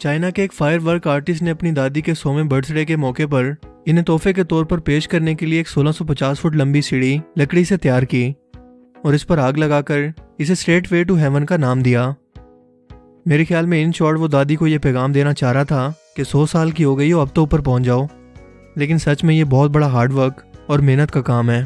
China کے ایک fire work artist نے اپنی دادی کے سوویں برتھ ڈے کے موقع پر انہیں تحفے کے طور پر پیش کرنے کے لیے ایک سولہ سو پچاس فٹ لمبی سیڑھی لکڑی سے تیار کی اور اس پر آگ لگا کر اسے اسٹریٹ وے ٹو ہیون کا نام دیا۔ میرے خیال میں ان شارٹ وہ دادی کو یہ پیغام دینا چاہ رہا تھا کہ سو سال کی ہو گئی ہو، اب تو اوپر پہنچ جاؤ۔ لیکن سچ میں یہ بہت بڑا ہارڈ ورک اور محنت کا کام ہے۔